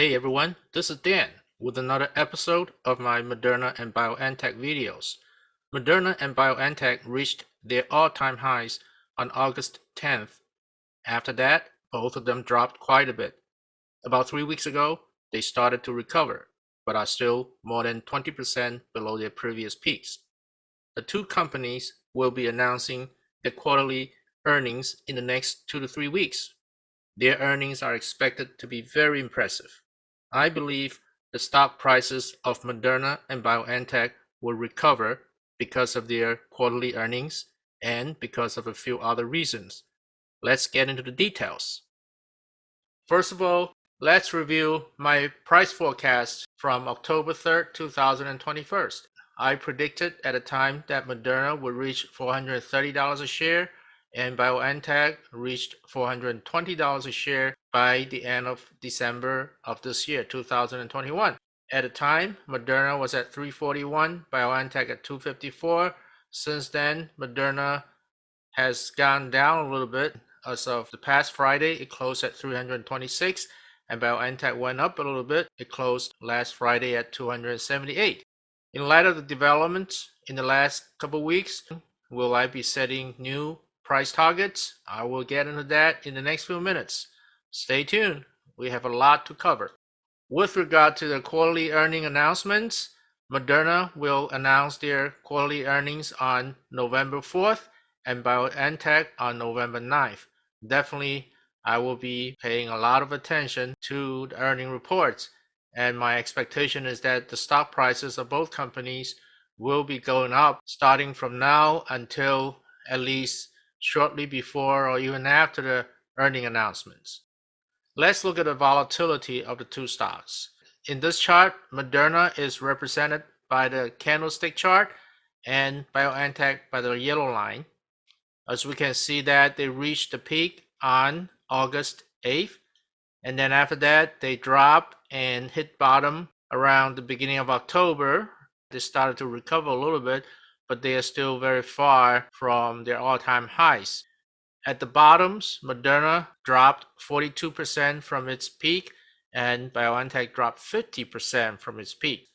Hey everyone, this is Dan with another episode of my Moderna and BioNTech videos. Moderna and BioNTech reached their all-time highs on August 10th. After that, both of them dropped quite a bit. About three weeks ago, they started to recover, but are still more than 20% below their previous peaks. The two companies will be announcing their quarterly earnings in the next two to three weeks. Their earnings are expected to be very impressive. I believe the stock prices of Moderna and BioNTech will recover because of their quarterly earnings and because of a few other reasons. Let's get into the details. First of all, let's review my price forecast from October 3rd, 2021. I predicted at the time that Moderna would reach $430 a share and BioNTech reached $420 a share by the end of December of this year, 2021. At the time, Moderna was at 341, BioNTech at 254. Since then, Moderna has gone down a little bit. As of the past Friday, it closed at 326, and BioNTech went up a little bit. It closed last Friday at 278. In light of the developments in the last couple weeks, will I be setting new price targets. I will get into that in the next few minutes. Stay tuned. We have a lot to cover. With regard to the quarterly earning announcements, Moderna will announce their quarterly earnings on November 4th and BioNTech on November 9th. Definitely, I will be paying a lot of attention to the earning reports. And my expectation is that the stock prices of both companies will be going up starting from now until at least shortly before or even after the earning announcements. Let's look at the volatility of the two stocks. In this chart, Moderna is represented by the candlestick chart and BioNTech by the yellow line. As we can see that they reached the peak on August 8th. And then after that, they dropped and hit bottom around the beginning of October. They started to recover a little bit, but they are still very far from their all-time highs. At the bottoms, Moderna dropped 42% from its peak and BioNTech dropped 50% from its peak.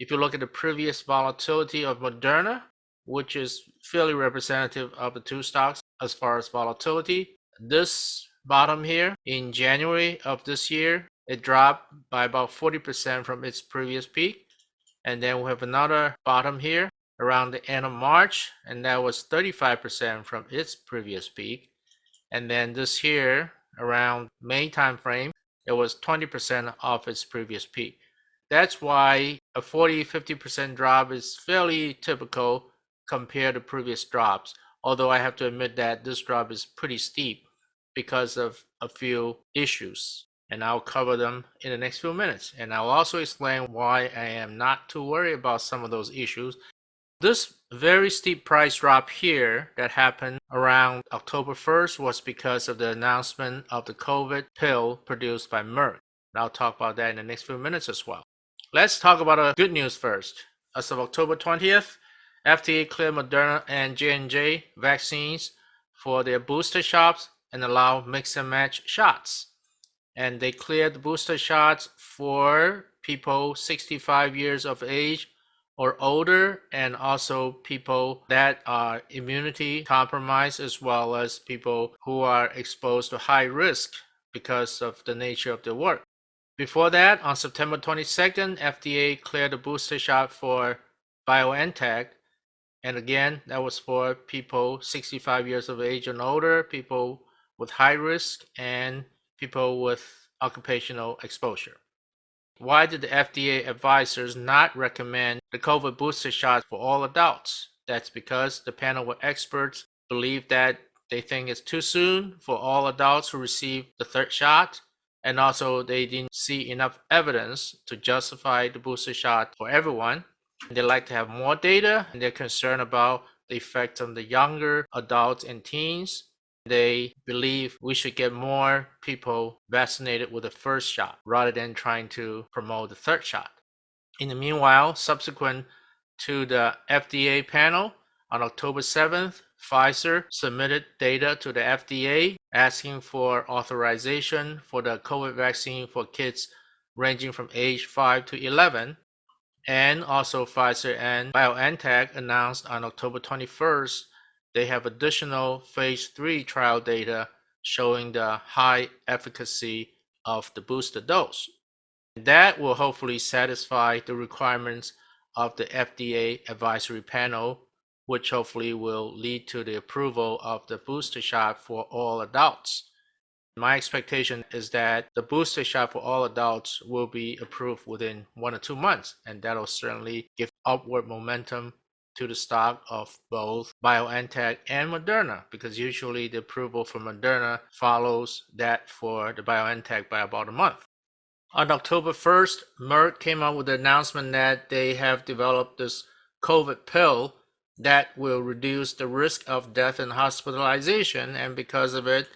If you look at the previous volatility of Moderna, which is fairly representative of the two stocks as far as volatility, this bottom here in January of this year, it dropped by about 40% from its previous peak. And then we have another bottom here around the end of March, and that was 35% from its previous peak. And then this here, around May timeframe, it was 20% off its previous peak. That's why a 40 50% drop is fairly typical compared to previous drops. Although I have to admit that this drop is pretty steep because of a few issues. And I'll cover them in the next few minutes. And I'll also explain why I am not too worried about some of those issues this very steep price drop here that happened around October 1st was because of the announcement of the COVID pill produced by Merck. And I'll talk about that in the next few minutes as well. Let's talk about the good news first. As of October 20th, FDA cleared Moderna and J&J vaccines for their booster shots and allow mix and match shots. And they cleared booster shots for people 65 years of age or older and also people that are immunity compromised as well as people who are exposed to high risk because of the nature of their work. Before that, on September 22nd, FDA cleared a booster shot for BioNTech. And again, that was for people 65 years of age and older, people with high risk, and people with occupational exposure. Why did the FDA advisors not recommend the COVID booster shot for all adults? That's because the panel of experts believe that they think it's too soon for all adults to receive the third shot. And also, they didn't see enough evidence to justify the booster shot for everyone. They like to have more data, and they're concerned about the effect on the younger adults and teens they believe we should get more people vaccinated with the first shot rather than trying to promote the third shot. In the meanwhile, subsequent to the FDA panel on October 7th, Pfizer submitted data to the FDA asking for authorization for the COVID vaccine for kids ranging from age 5 to 11. And also Pfizer and BioNTech announced on October 21st they have additional phase 3 trial data showing the high efficacy of the booster dose. That will hopefully satisfy the requirements of the FDA advisory panel, which hopefully will lead to the approval of the booster shot for all adults. My expectation is that the booster shot for all adults will be approved within one or two months, and that'll certainly give upward momentum to the stock of both BioNTech and Moderna because usually the approval for Moderna follows that for the BioNTech by about a month. On October 1st, Merck came out with the announcement that they have developed this COVID pill that will reduce the risk of death and hospitalization. And because of it,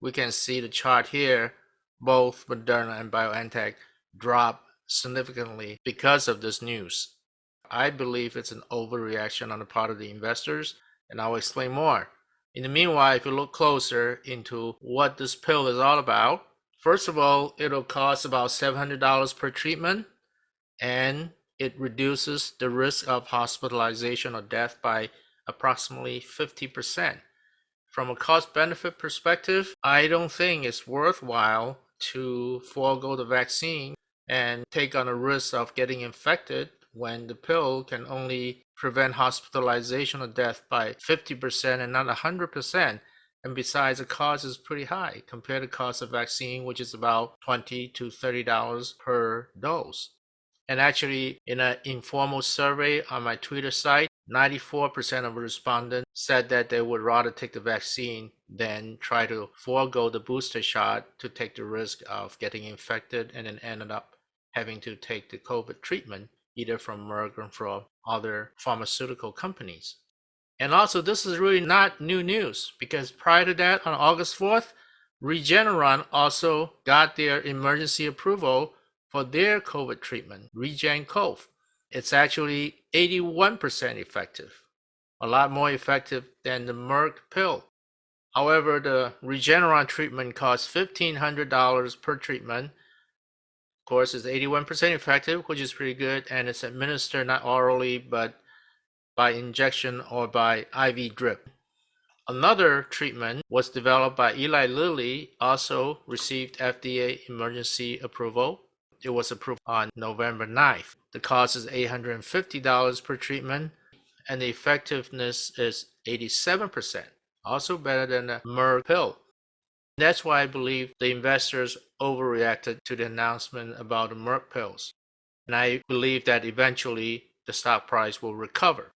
we can see the chart here, both Moderna and BioNTech drop significantly because of this news. I believe it's an overreaction on the part of the investors, and I'll explain more. In the meanwhile, if you look closer into what this pill is all about, first of all, it'll cost about $700 per treatment, and it reduces the risk of hospitalization or death by approximately 50%. From a cost benefit perspective, I don't think it's worthwhile to forego the vaccine and take on a risk of getting infected when the pill can only prevent hospitalization or death by 50% and not 100%. And besides, the cost is pretty high compared to cost of vaccine, which is about 20 to $30 per dose. And actually, in an informal survey on my Twitter site, 94% of respondents said that they would rather take the vaccine than try to forego the booster shot to take the risk of getting infected and then ended up having to take the COVID treatment either from Merck or from other pharmaceutical companies. And also, this is really not new news because prior to that, on August 4th, Regeneron also got their emergency approval for their COVID treatment, REGEN-COV. It's actually 81% effective, a lot more effective than the Merck pill. However, the Regeneron treatment costs $1,500 per treatment course, is 81% effective, which is pretty good, and it's administered not orally but by injection or by IV drip. Another treatment was developed by Eli Lilly, also received FDA emergency approval. It was approved on November 9th. The cost is $850 per treatment, and the effectiveness is 87%, also better than the Merck pill. That's why I believe the investors overreacted to the announcement about the Merck pills. And I believe that eventually the stock price will recover.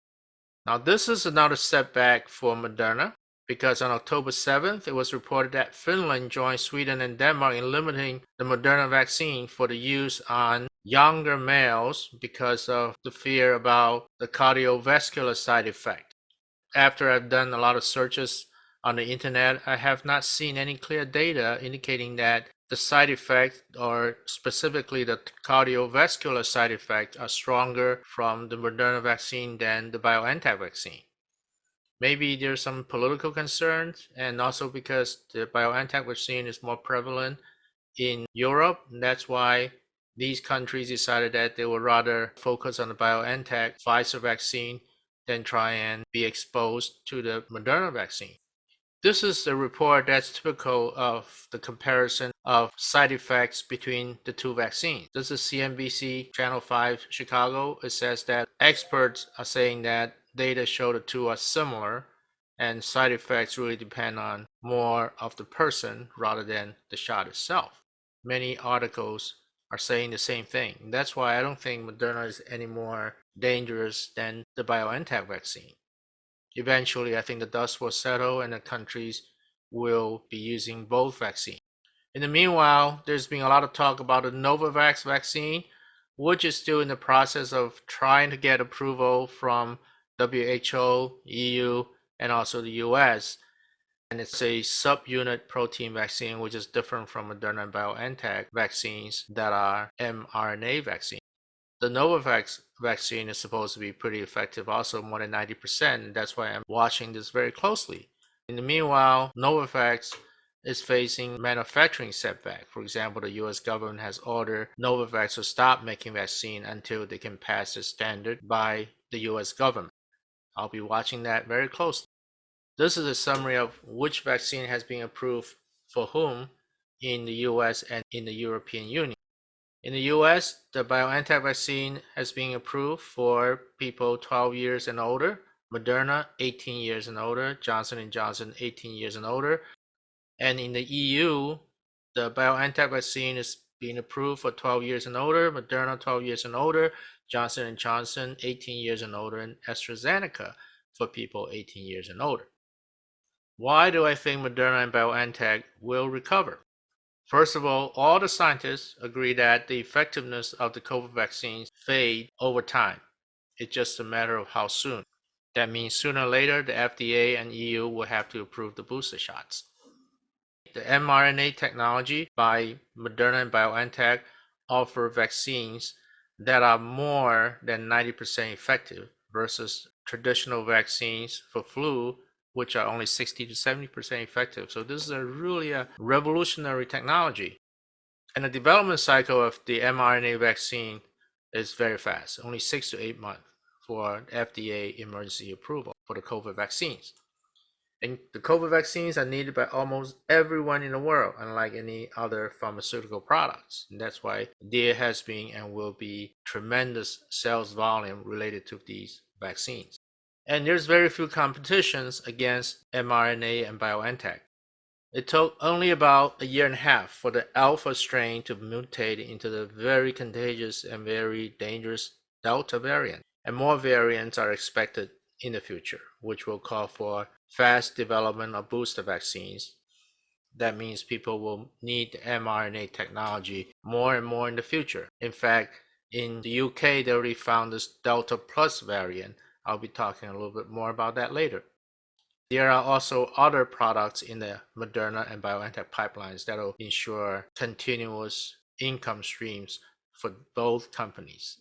Now, this is another setback for Moderna because on October 7th, it was reported that Finland joined Sweden and Denmark in limiting the Moderna vaccine for the use on younger males because of the fear about the cardiovascular side effect. After I've done a lot of searches on the internet, I have not seen any clear data indicating that the side effects, or specifically the cardiovascular side effects, are stronger from the Moderna vaccine than the BioNTech vaccine. Maybe there's some political concerns, and also because the BioNTech vaccine is more prevalent in Europe. That's why these countries decided that they would rather focus on the BioNTech Pfizer vaccine than try and be exposed to the Moderna vaccine. This is a report that's typical of the comparison of side effects between the two vaccines. This is CNBC Channel 5 Chicago. It says that experts are saying that data show the two are similar and side effects really depend on more of the person rather than the shot itself. Many articles are saying the same thing. That's why I don't think Moderna is any more dangerous than the BioNTech vaccine. Eventually, I think the dust will settle and the countries will be using both vaccines. In the meanwhile, there's been a lot of talk about the Novavax vaccine, which is still in the process of trying to get approval from WHO, EU, and also the US. And it's a subunit protein vaccine, which is different from Moderna and BioNTech vaccines that are mRNA vaccines. The Novavax vaccine is supposed to be pretty effective, also more than 90%, that's why I'm watching this very closely. In the meanwhile, Novavax is facing manufacturing setback. For example, the US government has ordered Novavax to stop making vaccine until they can pass the standard by the US government. I'll be watching that very closely. This is a summary of which vaccine has been approved for whom in the US and in the European Union. In the US, the BioNTech vaccine has been approved for people 12 years and older, Moderna 18 years and older, Johnson & Johnson 18 years and older. And in the EU, the BioNTech vaccine is being approved for 12 years and older, Moderna 12 years and older, Johnson & Johnson 18 years and older, and AstraZeneca for people 18 years and older. Why do I think Moderna and BioNTech will recover? First of all, all the scientists agree that the effectiveness of the COVID vaccines fade over time. It's just a matter of how soon. That means sooner or later, the FDA and EU will have to approve the booster shots. The mRNA technology by Moderna and BioNTech offer vaccines that are more than 90% effective versus traditional vaccines for flu which are only 60 to 70% effective. So this is a really a revolutionary technology. And the development cycle of the mRNA vaccine is very fast, only six to eight months for FDA emergency approval for the COVID vaccines. And the COVID vaccines are needed by almost everyone in the world, unlike any other pharmaceutical products. And that's why there has been and will be tremendous sales volume related to these vaccines. And there's very few competitions against Moderna and BioNTech. It took only about a year and a half for the alpha strain to mutate into the very contagious and very dangerous Delta variant. And more variants are expected in the future, which will call for fast development of booster vaccines. That means people will need mRNA technology more and more in the future. In fact, in the UK, they already found this Delta Plus variant I'll be talking a little bit more about that later. There are also other products in the Moderna and BioNTech pipelines that will ensure continuous income streams for both companies.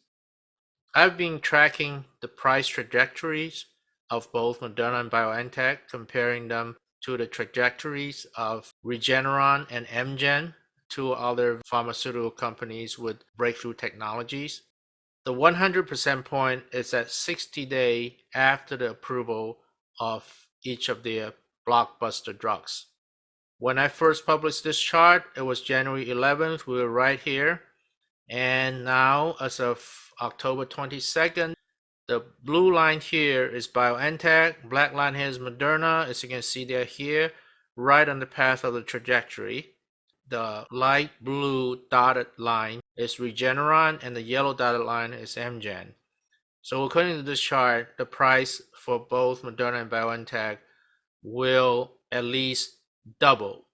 I've been tracking the price trajectories of both Moderna and BioNTech, comparing them to the trajectories of Regeneron and Amgen, two other pharmaceutical companies with breakthrough technologies. The 100% point is at 60 days after the approval of each of the uh, blockbuster drugs. When I first published this chart, it was January 11th. We were right here. And now, as of October 22nd, the blue line here is BioNTech, black line here is Moderna. As you can see, they're here, right on the path of the trajectory. The light blue dotted line is Regeneron and the yellow dotted line is Amgen. So according to this chart, the price for both Moderna and BioNTech will at least double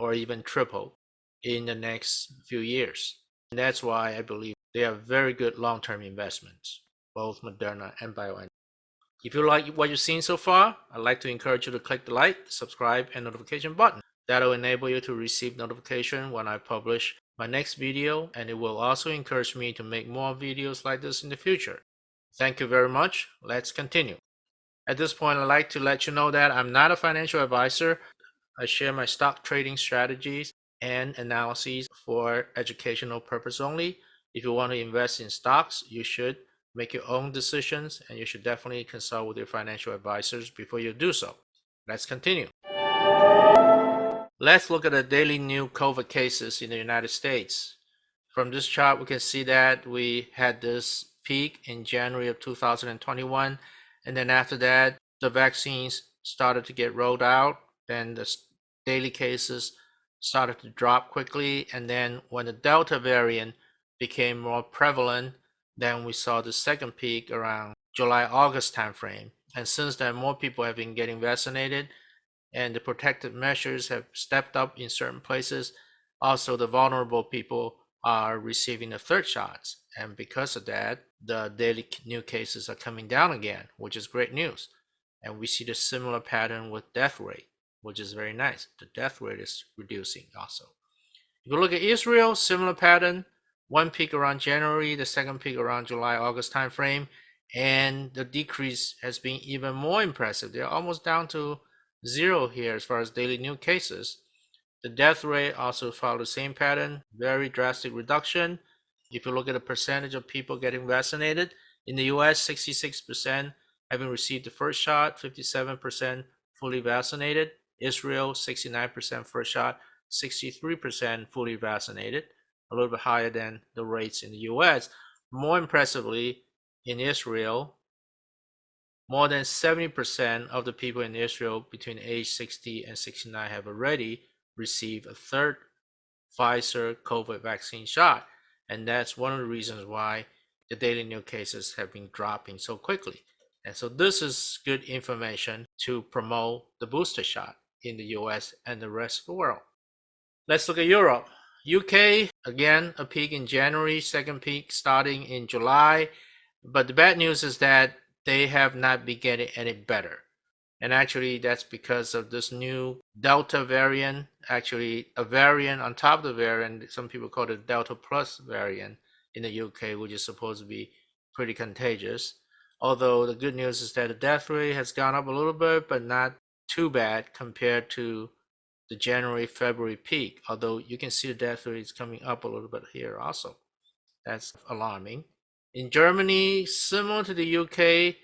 or even triple in the next few years. And that's why I believe they are very good long-term investments, both Moderna and BioNTech. If you like what you've seen so far, I'd like to encourage you to click the like, subscribe, and notification button. That'll enable you to receive notification when I publish my next video and it will also encourage me to make more videos like this in the future. Thank you very much. Let's continue. At this point, I'd like to let you know that I'm not a financial advisor. I share my stock trading strategies and analyses for educational purpose only. If you want to invest in stocks, you should make your own decisions and you should definitely consult with your financial advisors before you do so. Let's continue. Let's look at the daily new COVID cases in the United States. From this chart, we can see that we had this peak in January of 2021. And then after that, the vaccines started to get rolled out. Then the daily cases started to drop quickly. And then when the Delta variant became more prevalent, then we saw the second peak around July, August timeframe. And since then, more people have been getting vaccinated and the protective measures have stepped up in certain places. Also, the vulnerable people are receiving the third shots. And because of that, the daily new cases are coming down again, which is great news. And we see the similar pattern with death rate, which is very nice. The death rate is reducing also. If you look at Israel, similar pattern. One peak around January, the second peak around July, August timeframe. And the decrease has been even more impressive. They're almost down to zero here as far as daily new cases. The death rate also followed the same pattern, very drastic reduction. If you look at the percentage of people getting vaccinated, in the US, 66% having received the first shot, 57% fully vaccinated. Israel, 69% first shot, 63% fully vaccinated, a little bit higher than the rates in the US. More impressively, in Israel, more than 70% of the people in Israel between age 60 and 69 have already received a third Pfizer COVID vaccine shot. And that's one of the reasons why the daily new cases have been dropping so quickly. And so this is good information to promote the booster shot in the US and the rest of the world. Let's look at Europe. UK, again, a peak in January, second peak starting in July. But the bad news is that they have not been getting any better. And actually, that's because of this new Delta variant, actually, a variant on top of the variant, some people call it Delta Plus variant in the UK, which is supposed to be pretty contagious. Although the good news is that the death rate has gone up a little bit, but not too bad compared to the January February peak. Although you can see the death rate is coming up a little bit here also. That's alarming. In Germany, similar to the UK,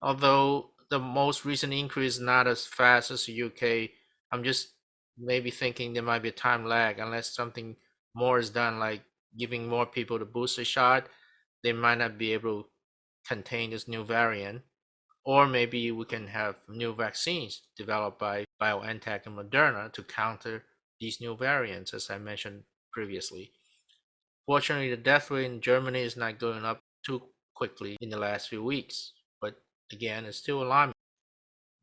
although the most recent increase not as fast as the UK, I'm just maybe thinking there might be a time lag unless something more is done, like giving more people the booster shot. They might not be able to contain this new variant or maybe we can have new vaccines developed by BioNTech and Moderna to counter these new variants, as I mentioned previously. Fortunately, the death rate in Germany is not going up too quickly in the last few weeks, but again, it's still alarming.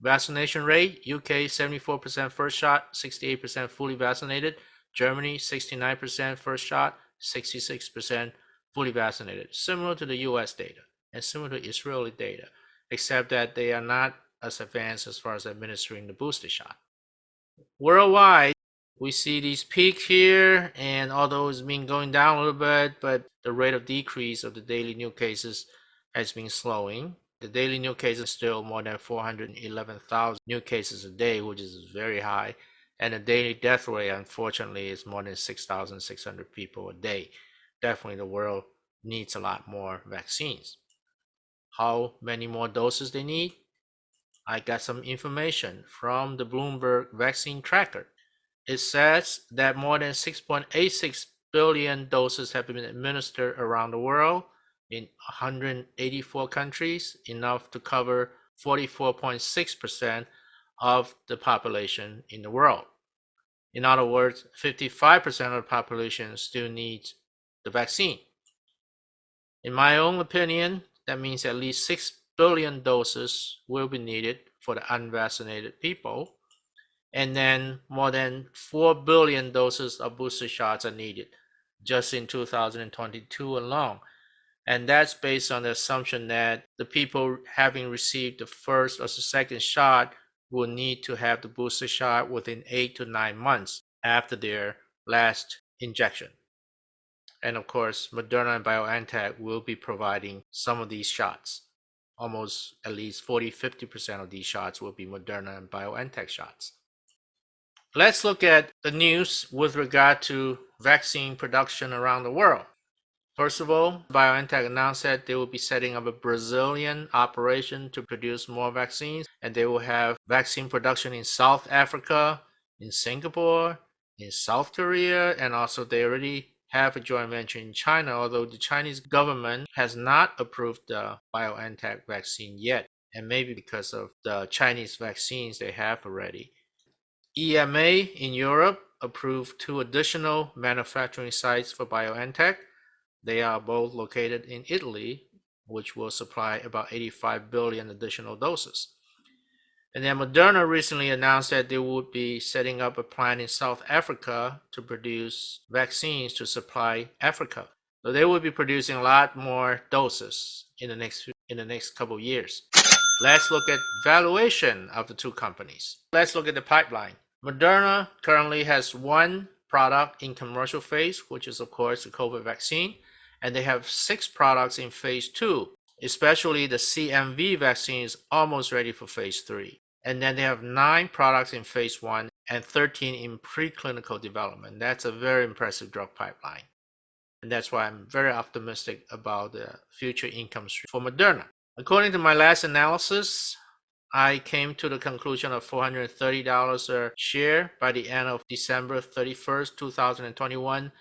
Vaccination rate UK 74% first shot, 68% fully vaccinated. Germany 69% first shot, 66% fully vaccinated, similar to the US data and similar to Israeli data except that they are not as advanced as far as administering the booster shot. Worldwide, we see these peaks here, and although it's been going down a little bit, but the rate of decrease of the daily new cases has been slowing. The daily new cases still more than 411,000 new cases a day, which is very high. And the daily death rate, unfortunately, is more than 6,600 people a day. Definitely, the world needs a lot more vaccines how many more doses they need. I got some information from the Bloomberg vaccine tracker. It says that more than 6.86 billion doses have been administered around the world in 184 countries, enough to cover 44.6% of the population in the world. In other words, 55% of the population still needs the vaccine. In my own opinion, that means at least 6 billion doses will be needed for the unvaccinated people. And then more than 4 billion doses of booster shots are needed just in 2022 alone. And that's based on the assumption that the people having received the first or the second shot will need to have the booster shot within eight to nine months after their last injection. And of course, Moderna and BioNTech will be providing some of these shots. Almost at least 40 50% of these shots will be Moderna and BioNTech shots. Let's look at the news with regard to vaccine production around the world. First of all, BioNTech announced that they will be setting up a Brazilian operation to produce more vaccines, and they will have vaccine production in South Africa, in Singapore, in South Korea, and also they already have a joint venture in China, although the Chinese government has not approved the BioNTech vaccine yet, and maybe because of the Chinese vaccines they have already. EMA in Europe approved two additional manufacturing sites for BioNTech. They are both located in Italy, which will supply about 85 billion additional doses. And then Moderna recently announced that they would be setting up a plant in South Africa to produce vaccines to supply Africa. So they will be producing a lot more doses in the next in the next couple of years. Let's look at valuation of the two companies. Let's look at the pipeline. Moderna currently has one product in commercial phase, which is of course the COVID vaccine, and they have six products in phase two, especially the CMV vaccine is almost ready for phase three. And then they have nine products in phase one and 13 in preclinical development. That's a very impressive drug pipeline. And that's why I'm very optimistic about the future income stream for Moderna. According to my last analysis, I came to the conclusion of $430 a share by the end of December 31st, 2021.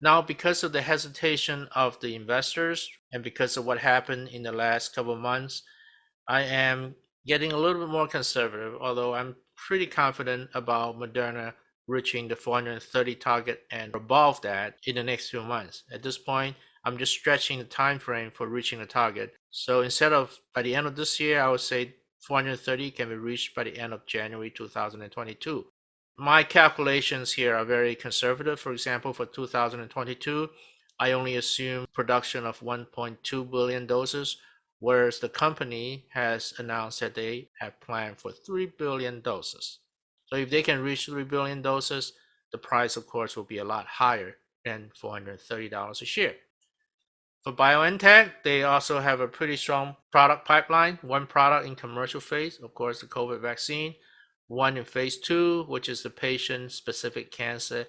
Now, because of the hesitation of the investors and because of what happened in the last couple of months, I am getting a little bit more conservative, although I'm pretty confident about Moderna reaching the 430 target and above that in the next few months. At this point, I'm just stretching the time frame for reaching the target. So instead of by the end of this year, I would say 430 can be reached by the end of January 2022. My calculations here are very conservative. For example, for 2022, I only assume production of 1.2 billion doses, whereas the company has announced that they have planned for 3 billion doses. So if they can reach 3 billion doses, the price, of course, will be a lot higher than $430 a share. For BioNTech, they also have a pretty strong product pipeline. One product in commercial phase, of course, the COVID vaccine. One in phase two, which is the patient-specific cancer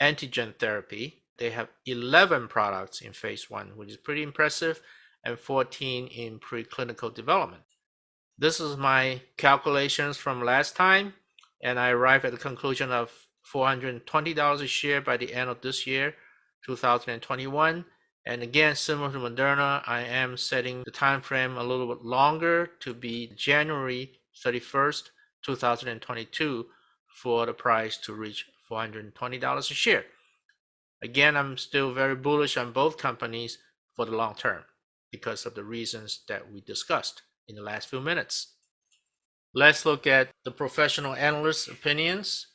antigen therapy. They have 11 products in phase one, which is pretty impressive, and 14 in preclinical development. This is my calculations from last time, and I arrived at the conclusion of $420 a share by the end of this year, 2021 and again, similar to Moderna, I am setting the time frame a little bit longer to be January 31st, 2022 for the price to reach $420 a share. Again, I'm still very bullish on both companies for the long term because of the reasons that we discussed in the last few minutes. Let's look at the professional analysts' opinions.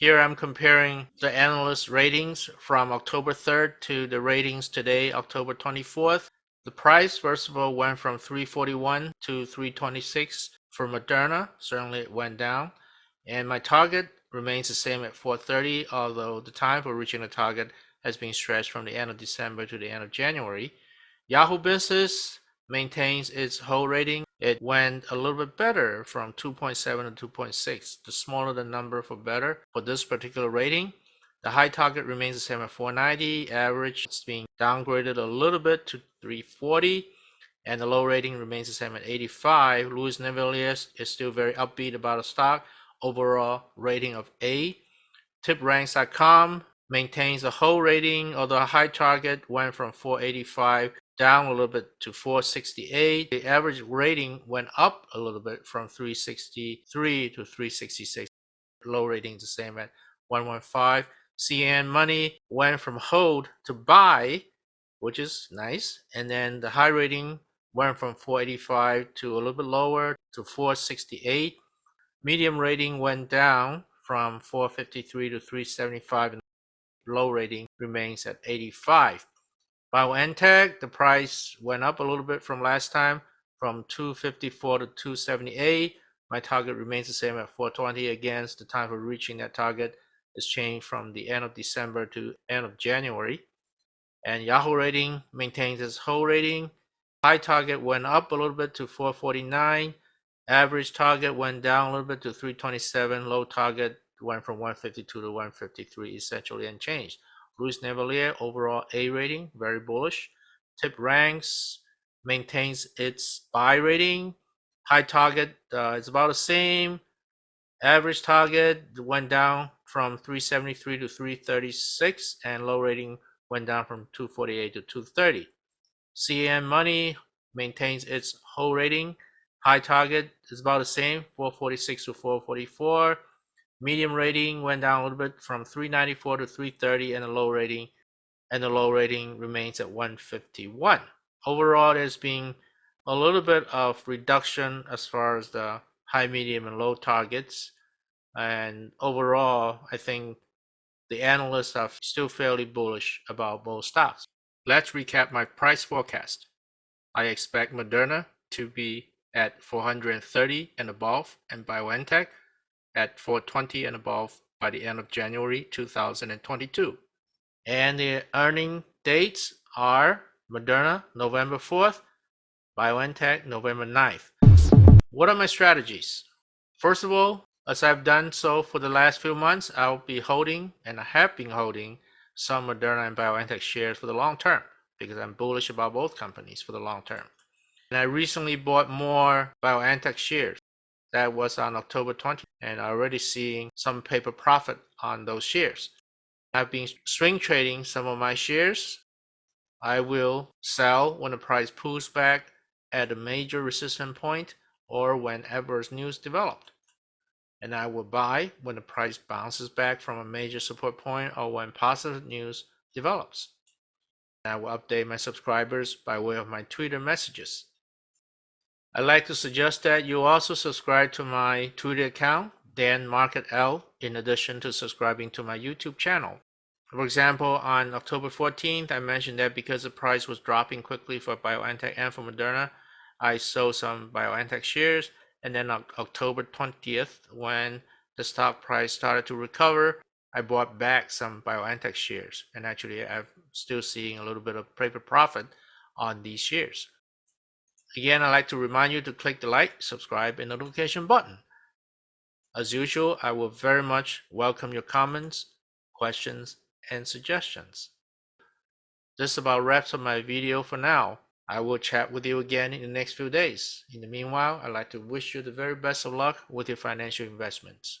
Here I'm comparing the analyst ratings from October 3rd to the ratings today, October 24th. The price, first of all, went from 341 to 326 for Moderna. Certainly it went down. And my target remains the same at 430, although the time for reaching the target has been stretched from the end of December to the end of January. Yahoo Business maintains its whole rating it went a little bit better from 2.7 to 2.6. The smaller the number for better for this particular rating. The high target remains the same at 490. Average is being downgraded a little bit to 340. And the low rating remains the same at 85. Louis Navellier is still very upbeat about the stock. Overall rating of A. TipRanks.com maintains a whole rating, although a high target went from 485 down a little bit to 468. The average rating went up a little bit from 363 to 366. Low rating the same at 115. CNN Money went from hold to buy, which is nice. And then the high rating went from 485 to a little bit lower to 468. Medium rating went down from 453 to 375 and low rating remains at 85. BioNTech, the price went up a little bit from last time from 254 to 278. My target remains the same at 420. Again, the time for reaching that target is changed from the end of December to end of January. And Yahoo rating maintains its whole rating. High target went up a little bit to 449. Average target went down a little bit to 327. Low target went from 152 to 153, essentially unchanged. Louis Navellier, overall A rating, very bullish. Tip ranks maintains its buy rating. High target uh, is about the same. Average target went down from 373 to 336, and low rating went down from 248 to 230. CNN Money maintains its hold rating. High target is about the same, 446 to 444. Medium rating went down a little bit from 394 to 330 and the low rating and the low rating remains at 151. Overall, there's been a little bit of reduction as far as the high, medium, and low targets. And overall, I think the analysts are still fairly bullish about both stocks. Let's recap my price forecast. I expect Moderna to be at 430 and above and BioNTech at 420 and above by the end of January 2022. And the earning dates are Moderna November 4th, BioNTech November 9th. What are my strategies? First of all, As I've done so for the last few months, I'll be holding and I have been holding some Moderna and BioNTech shares for the long term because I'm bullish about both companies for the long term. And I recently bought more BioNTech shares. That was on October 20, and already seeing some paper profit on those shares. I've been swing trading some of my shares. I will sell when the price pulls back at a major resistance point or when adverse news developed. And I will buy when the price bounces back from a major support point or when positive news develops. I will update my subscribers by way of my Twitter messages. I'd like to suggest that you also subscribe to my Twitter account, Dan Market L, in addition to subscribing to my YouTube channel. For example, on October 14th, I mentioned that because the price was dropping quickly for BioNTech and for Moderna, I sold some BioNTech shares. And then on October 20th, when the stock price started to recover, I bought back some BioNTech shares. And actually, I'm still seeing a little bit of paper profit on these shares. Again, I'd like to remind you to click the like, subscribe, and notification button. As usual, I will very much welcome your comments, questions, and suggestions. This about wraps up my video for now. I will chat with you again in the next few days. In the meanwhile, I'd like to wish you the very best of luck with your financial investments.